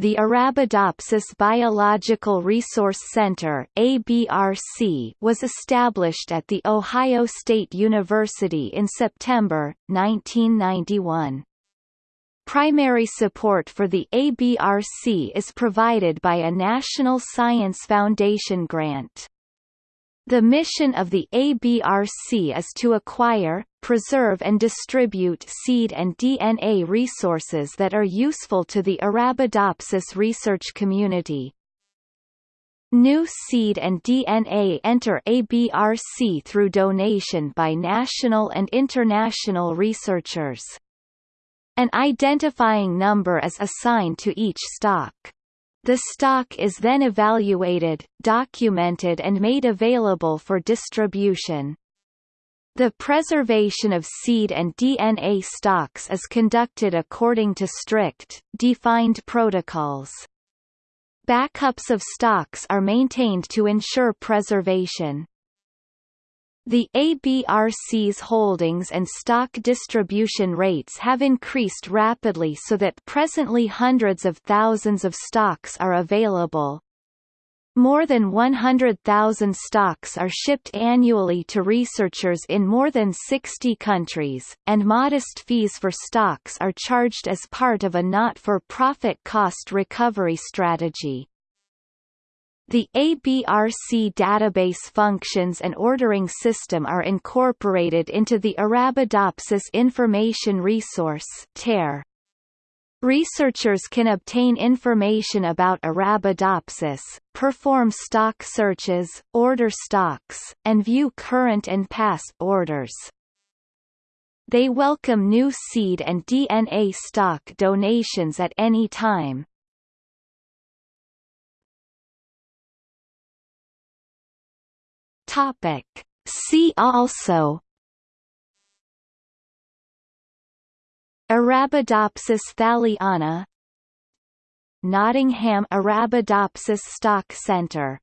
the Arabidopsis Biological Resource Center ABRC was established at The Ohio State University in September, 1991. Primary support for the ABRC is provided by a National Science Foundation grant. The mission of the ABRC is to acquire, preserve and distribute seed and DNA resources that are useful to the Arabidopsis research community. New seed and DNA enter ABRC through donation by national and international researchers. An identifying number is assigned to each stock. The stock is then evaluated, documented and made available for distribution. The preservation of seed and DNA stocks is conducted according to strict, defined protocols. Backups of stocks are maintained to ensure preservation. The ABRC's holdings and stock distribution rates have increased rapidly so that presently hundreds of thousands of stocks are available. More than 100,000 stocks are shipped annually to researchers in more than 60 countries, and modest fees for stocks are charged as part of a not-for-profit cost recovery strategy. The ABRC database functions and ordering system are incorporated into the Arabidopsis Information Resource. Researchers can obtain information about Arabidopsis, perform stock searches, order stocks, and view current and past orders. They welcome new seed and DNA stock donations at any time. Topic. See also. Arabidopsis thaliana. Nottingham Arabidopsis Stock Centre